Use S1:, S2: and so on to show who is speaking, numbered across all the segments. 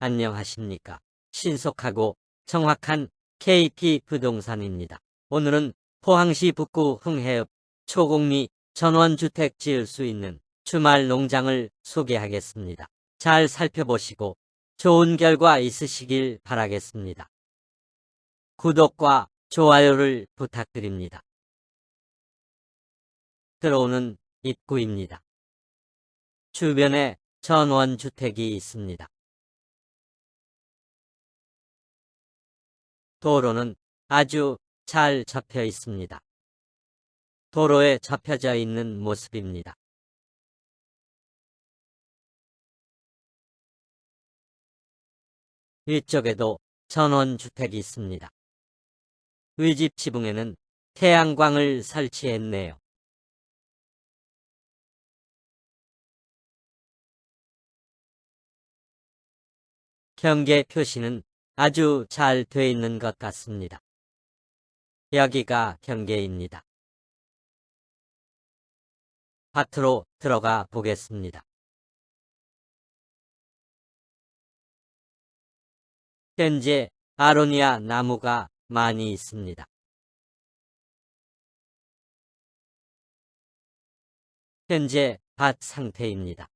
S1: 안녕하십니까. 신속하고 정확한 KP 부동산입니다. 오늘은 포항시 북구 흥해읍 초곡리 전원주택 지을 수 있는 주말 농장을 소개하겠습니다. 잘 살펴보시고 좋은 결과 있으시길 바라겠습니다. 구독과 좋아요를 부탁드립니다. 들어오는 입구입니다. 주변에 전원주택이 있습니다. 도로는 아주 잘 접혀 있습니다. 도로에 접혀져 있는 모습입니다. 위쪽에도 전원주택이 있습니다. 위집 지붕에는 태양광을 설치했네요. 경계 표시는 아주 잘 돼 있는 것 같습니다. 여기가 경계입니다. 밭으로 들어가 보겠습니다. 현재 아로니아 나무가 많이 있습니다. 현재 밭 상태입니다.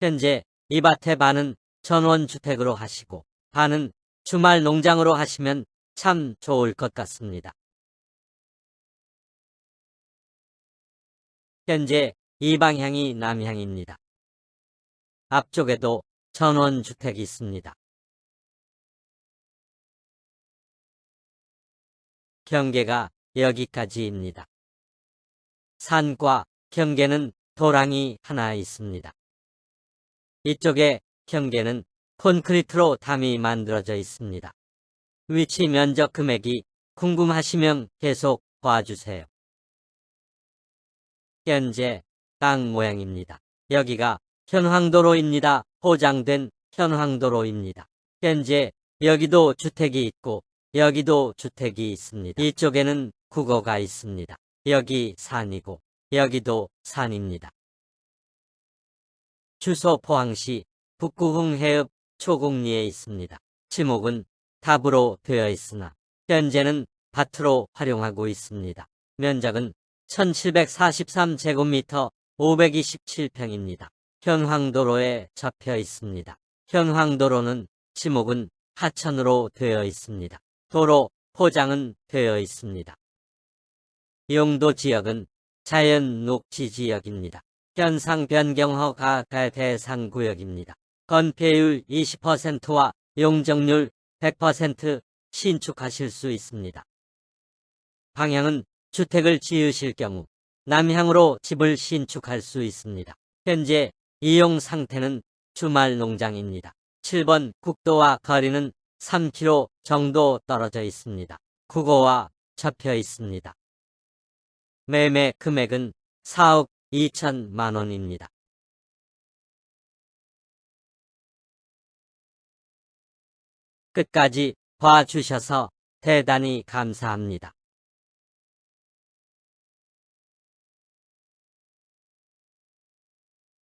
S1: 현재 이 밭의 반은 전원주택으로 하시고 반은 주말 농장으로 하시면 참 좋을 것 같습니다. 현재 이 방향이 남향입니다. 앞쪽에도 전원주택이 있습니다. 경계가 여기까지입니다. 산과 경계는 도랑이 하나 있습니다. 이쪽에 경계는 콘크리트로 담이 만들어져 있습니다. 위치 면적 금액이 궁금하시면 계속 봐주세요. 현재 땅 모양입니다. 여기가 현황도로입니다. 포장된 현황도로입니다. 현재 여기도 주택이 있고 여기도 주택이 있습니다. 이쪽에는 국어가 있습니다. 여기 산이고 여기도 산입니다. 주소 포항시 북구흥 해읍 초곡리에 있습니다. 지목은 답으로 되어 있으나 현재는 밭으로 활용하고 있습니다. 면적은 1743제곱미터 527평입니다. 현황도로에 접혀 있습니다. 현황도로는 지목은 하천으로 되어 있습니다. 도로 포장은 되어 있습니다. 용도 지역은 자연 녹지 지역입니다. 현상 변경 허가 대상 구역입니다. 건폐율 20%와 용적률 100% 신축하실 수 있습니다. 방향은 주택을 지으실 경우 남향으로 집을 신축할 수 있습니다. 현재 이용 상태는 주말 농장입니다. 7번 국도와 거리는 3km 정도 떨어져 있습니다. 국어와 접혀 있습니다. 매매 금액은 4억 2천만 원입니다. 끝까지 봐주셔서 대단히 감사합니다.